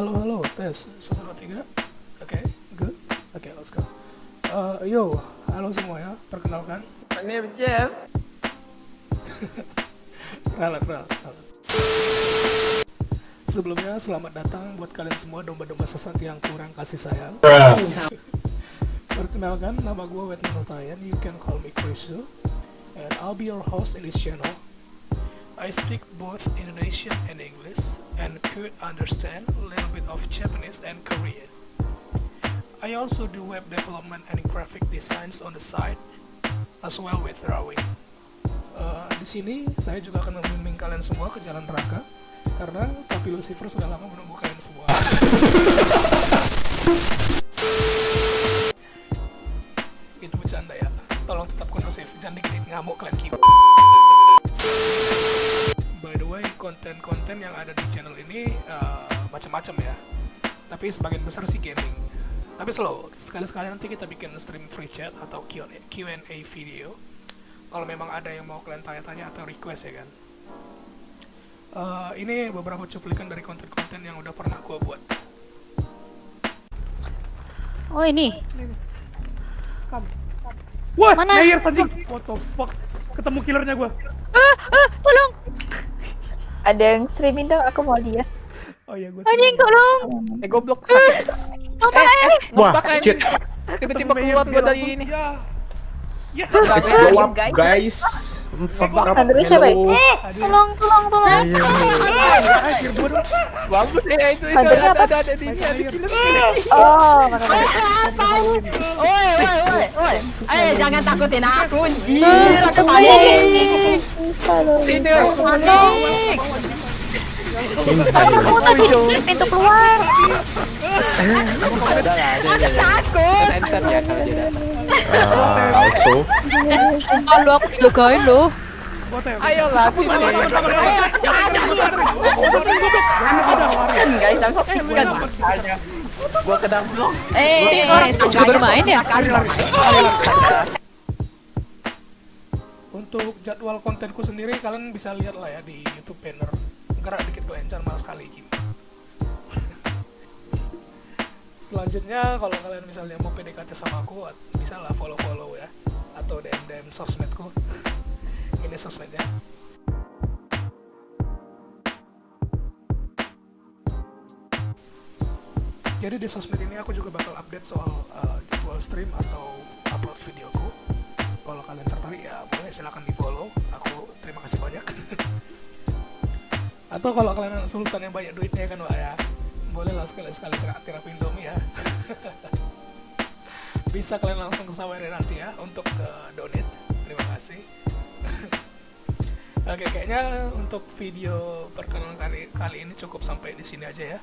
Halo, halo, tes. Satu, dua, tiga. Oke, good. Oke, let's go. Uh, yo, halo semua ya. Perkenalkan. Ini Jeff. Ralat, ralat, ralat. Sebelumnya, selamat datang buat kalian semua domba-domba sesat yang kurang kasih sayang. Perkenalkan, nama gue Wetman Utayan. You can call me Krisu. And I'll be your host in this channel. I speak both Indonesian and English and could understand a little bit of Japanese and Korean. I also do web development and graphic designs on the side, as well with drawing. Uh, di sini saya juga akan membimbing kalian semua ke jalan neraka karena Papi Lucifer sudah lama menunggu kalian semua. Itu bercanda ya. Tolong tetap kondusif dan dikit ngamuk kalian konten-konten yang ada di channel ini uh, macam-macam ya. Tapi sebagian besar sih gaming. Tapi slow, sekali-sekali nanti kita bikin stream free chat atau Q&A video. Kalau memang ada yang mau kalian tanya-tanya atau request ya kan. Uh, ini beberapa cuplikan dari konten-konten yang udah pernah gua buat. Oh ini. Wah, Mana? Nair anjing. What the fuck? Ketemu killernya gua. Ah, ah, tolong. Ada yang streaming dong, aku mau lihat. Oh iya gua. Anjing tolong. Eh goblok sakit. Apa eh? Wah, Wah, shit. Tiba-tiba keluar gua dari ini. Ya. Ya. Enggak. go up, guys. Fuck up. Andre siapa ya? Hello. Aduh. Tolong, tolong, tolong. Anjir dong. Bagus ya itu itu ada apa? ada ada di ini ada killer. Oh, makanya. Woi, woi, woi, woi. Eh, jangan takutin aku, anjir. Aku panik. Sini. Panik. Kamu tadi di pintu keluar. Ada ada. Aku takut. Enter ya kalau. Ah, also. Eh, sumpah lu Ayolah sini. Kan, guys, I'm so kan. Gua kena blok. Eh, juga bermain ya? Untuk jadwal kontenku sendiri kalian bisa lihat lah ya di YouTube banner. Gerak dikit kelencar malas sekali gini. Selanjutnya kalau kalian misalnya mau PDKT sama aku bisa lah follow-follow ya atau DM DM sosmedku. Ini sosmednya. Jadi di sosmed ini aku juga bakal update soal uh, jadwal stream atau upload videoku. Kalau kalian tertarik ya boleh silahkan di follow. Aku terima kasih banyak. atau kalau kalian sultan yang banyak duitnya kan pak ya, boleh lah sekali-sekali aku Indomie ya. Bisa kalian langsung ke Sawery nanti ya untuk ke donate. Oke, kayaknya untuk video perkenalan kali, kali ini cukup sampai di sini aja ya.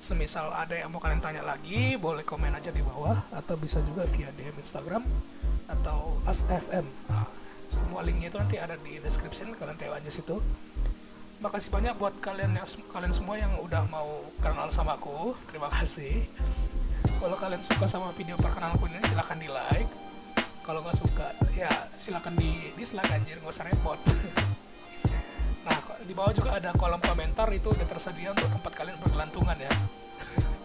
Semisal ada yang mau kalian tanya lagi, boleh komen aja di bawah atau bisa juga via DM Instagram atau AsFM. Nah, semua linknya itu nanti ada di description, kalian tahu aja situ. Makasih banyak buat kalian yang kalian semua yang udah mau kenal sama aku. Terima kasih. Kalau kalian suka sama video perkenalanku ini silahkan di like. Kalau nggak suka ya silahkan di dislike anjir nggak usah repot. Di bawah juga ada kolom komentar itu udah tersedia untuk tempat kalian bergelantungan ya.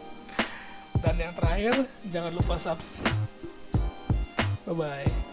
Dan yang terakhir, jangan lupa subs. Bye bye.